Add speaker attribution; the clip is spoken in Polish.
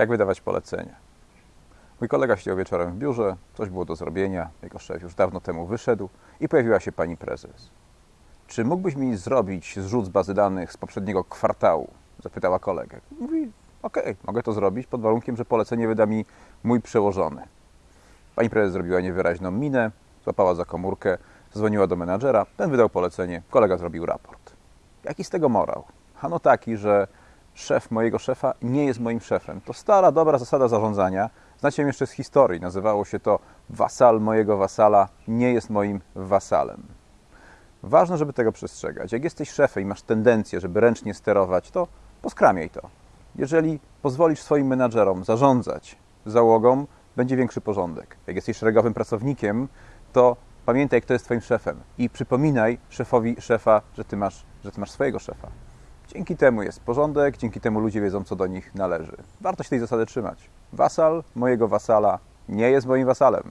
Speaker 1: jak wydawać polecenia. Mój kolega siedział wieczorem w biurze, coś było do zrobienia, jego szef już dawno temu wyszedł i pojawiła się pani prezes. Czy mógłbyś mi zrobić zrzut z bazy danych z poprzedniego kwartału? Zapytała kolegę. Mówi, okej, mogę to zrobić pod warunkiem, że polecenie wyda mi mój przełożony. Pani prezes zrobiła niewyraźną minę, złapała za komórkę, zadzwoniła do menadżera, ten wydał polecenie, kolega zrobił raport. Jaki z tego morał? Ano taki, że szef mojego szefa nie jest moim szefem. To stara, dobra zasada zarządzania. Znacie ją jeszcze z historii. Nazywało się to wasal mojego wasala nie jest moim wasalem. Ważne, żeby tego przestrzegać. Jak jesteś szefem i masz tendencję, żeby ręcznie sterować, to poskramiaj to. Jeżeli pozwolisz swoim menadżerom zarządzać załogą, będzie większy porządek. Jak jesteś szeregowym pracownikiem, to pamiętaj, kto jest twoim szefem i przypominaj szefowi szefa, że ty masz, że ty masz swojego szefa. Dzięki temu jest porządek, dzięki temu ludzie wiedzą, co do nich należy. Warto się tej zasady trzymać. Wasal mojego wasala nie jest moim wasalem.